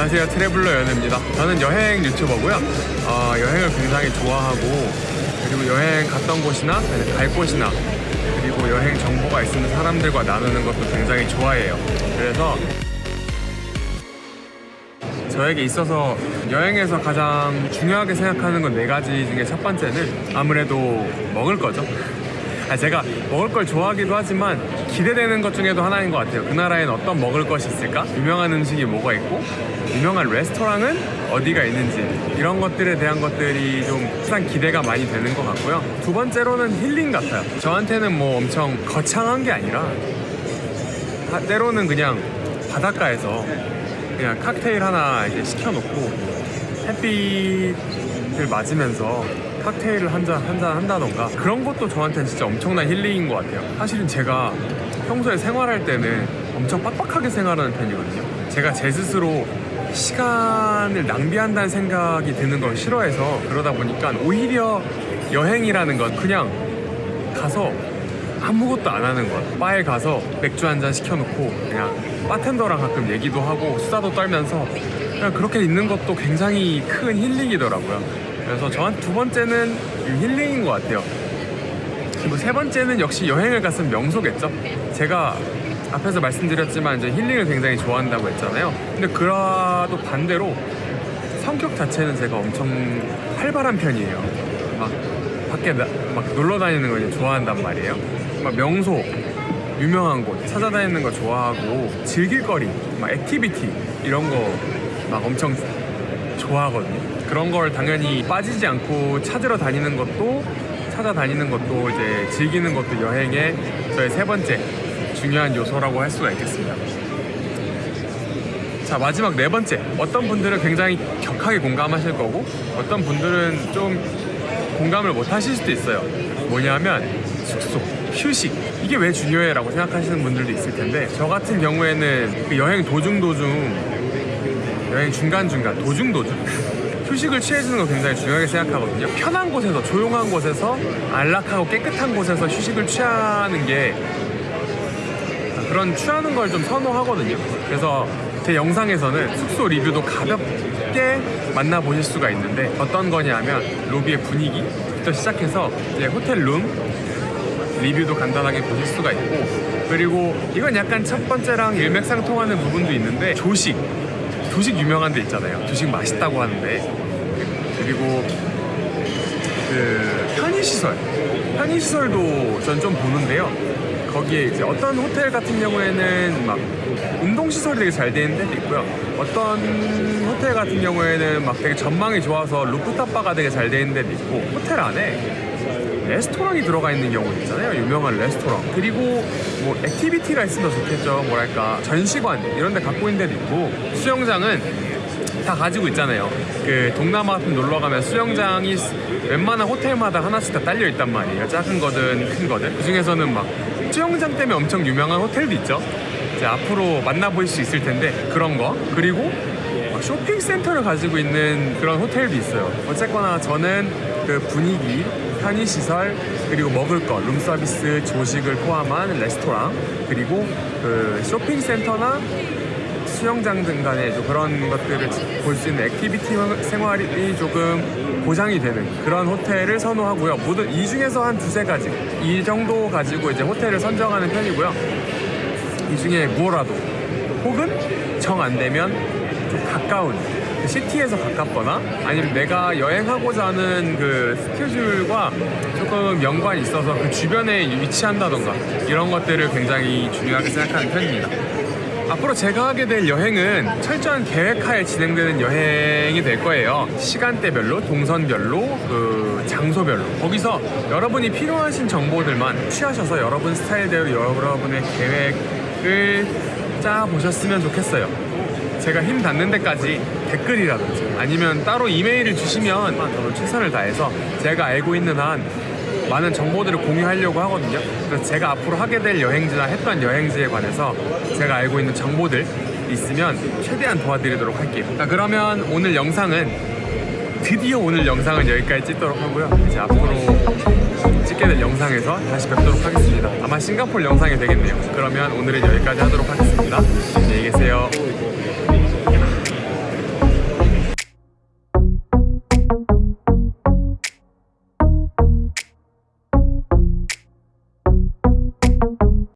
안녕하세요. 트래블러 연우입니다. 저는 여행 유튜버고요. 어, 여행을 굉장히 좋아하고 그리고 여행 갔던 곳이나 갈 곳이나 그리고 여행 정보가 있으면 사람들과 나누는 것도 굉장히 좋아해요. 그래서 저에게 있어서 여행에서 가장 중요하게 생각하는 건 네 가지 중에 첫 번째는 아무래도 먹을 거죠. 아, 제가 먹을 걸 좋아하기도 하지만 기대되는 것 중에도 하나인 것 같아요. 그 나라엔 어떤 먹을 것이 있을까? 유명한 음식이 뭐가 있고, 유명한 레스토랑은 어디가 있는지 이런 것들에 대한 것들이 좀 항상 기대가 많이 되는 것 같고요. 두 번째로는 힐링 같아요. 저한테는 뭐 엄청 거창한 게 아니라 하- 때로는 그냥 바닷가에서 그냥 칵테일 하나 이제 시켜놓고 햇빛을 맞으면서 칵테일을 한잔 한잔 한다던가 그런 것도 저한테는 진짜 엄청난 힐링인 것 같아요. 사실은 제가 평소에 생활할 때는 엄청 빡빡하게 생활하는 편이거든요. 제가 제 스스로 시간을 낭비한다는 생각이 드는 걸 싫어해서 그러다 보니까 오히려 여행이라는 건 그냥 가서 아무것도 안 하는 거야. 바에 가서 맥주 한 잔 시켜놓고 그냥 바텐더랑 가끔 얘기도 하고 수다도 떨면서 그냥 그렇게 있는 것도 굉장히 큰 힐링이더라고요. 그래서 저한 두 번째는 이 힐링인 것 같아요. 그리고 세 번째는 역시 여행을 갔으면 명소겠죠. 제가 앞에서 말씀드렸지만 이제 힐링을 굉장히 좋아한다고 했잖아요. 근데 그거랑 반대로 성격 자체는 제가 엄청 활발한 편이에요. 막 밖에 나, 막 놀러 다니는 걸 좋아한단 말이에요. 막 명소, 유명한 곳 찾아다니는 거 좋아하고 즐길 거리, 막 activity 이런 거 막 엄청 좋아하거든요. 그런 걸 당연히 빠지지 않고 찾으러 다니는 것도 찾아다니는 것도 이제 즐기는 것도 여행의 저의 세 번째 중요한 요소라고 할 수가 있겠습니다. 자 마지막 네 번째. 어떤 분들은 굉장히 격하게 공감하실 거고 어떤 분들은 좀 공감을 못 하실 수도 있어요. 뭐냐면 숙소 휴식. 이게 왜 중요해 라고 생각하시는 분들도 있을 텐데 저 같은 경우에는 그 여행 도중 도중 여행 중간중간 도중 도중 휴식을 취해주는 거 굉장히 중요하게 생각하거든요 편한 곳에서 조용한 곳에서 안락하고 깨끗한 곳에서 휴식을 취하는 게 그런 취하는 걸 좀 선호하거든요. 그래서 제 영상에서는 숙소 리뷰도 가볍게 만나보실 수가 있는데 어떤 거냐면 로비의 분위기부터 시작해서 이제 호텔 룸 리뷰도 간단하게 보실 수가 있고 그리고 이건 약간 첫 번째랑 일맥상통하는 부분도 있는데 조식 조식 유명한 데 있잖아요. 조식 맛있다고 하는데. 그리고 그 편의시설. 편의시설도 전 좀 보는데요. 거기에 이제 어떤 호텔 같은 경우에는 막 운동시설이 되게 잘 되는 데도 있고요. 어떤 호텔 같은 경우에는 막 되게 전망이 좋아서 루프탑 바가 되게 잘 되는 데도 있고 호텔 안에 레스토랑이 들어가 있는 경우도 있잖아요 유명한 레스토랑 그리고 뭐 activity가 있으면 더 좋겠죠 뭐랄까 전시관 이런 데 갖고 있는 데도 있고 수영장은 다 가지고 있잖아요. 그 동남아 같은 놀러 가면 수영장이 웬만한 호텔마다 하나씩 다 딸려 있단 말이에요. 작은 거든 큰 거든. 그 중에서는 막 수영장 때문에 엄청 유명한 호텔도 있죠. 이제 앞으로 만나볼 수 있을 텐데 그런 거 그리고 막 쇼핑센터를 가지고 있는 그런 호텔도 있어요. 어쨌거나 저는 그 분위기, 편의시설, 그리고 먹을 거, 룸서비스, 조식을 포함한 레스토랑, 그리고 그 쇼핑센터나 수영장 든 간에 좀 그런 것들을 볼 수 있는 activity 생활이 조금 보장이 되는 그런 호텔을 선호하고요. 모든 이 중에서 한 두세 가지 이 정도 가지고 이제 호텔을 선정하는 편이고요. 이 중에 무엇라도 혹은 정 안 되면 좀 가까운 그 city에서 가깝거나 아니면 내가 여행하고자 하는 그 스케줄과 조금 연관이 있어서 그 주변에 위치한다던가 이런 것들을 굉장히 중요하게 생각하는 편입니다. 앞으로 제가 하게 될 여행은 철저한 계획하에 진행되는 여행이 될 거예요. 시간대별로, 동선별로, 그 장소별로. 거기서 여러분이 필요하신 정보들만 취하셔서 여러분 스타일대로 여러분의 계획을 짜 보셨으면 좋겠어요. 제가 힘 닿는 데까지 댓글이라든지 아니면 따로 이메일을 주시면 저도 최선을 다해서 제가 알고 있는 한 많은 정보들을 공유하려고 하거든요. 그래서 제가 앞으로 하게 될 여행지나 했던 여행지에 관해서 제가 알고 있는 정보들 있으면 최대한 도와드리도록 할게요. 자, 그러면 오늘 영상은 드디어 오늘 영상은 여기까지 찍도록 하고요. 이제 앞으로 찍게 될 영상에서 다시 뵙도록 하겠습니다. 아마 싱가포르 영상이 되겠네요. 그러면 오늘은 여기까지 하도록 하겠습니다. 안녕히 계세요.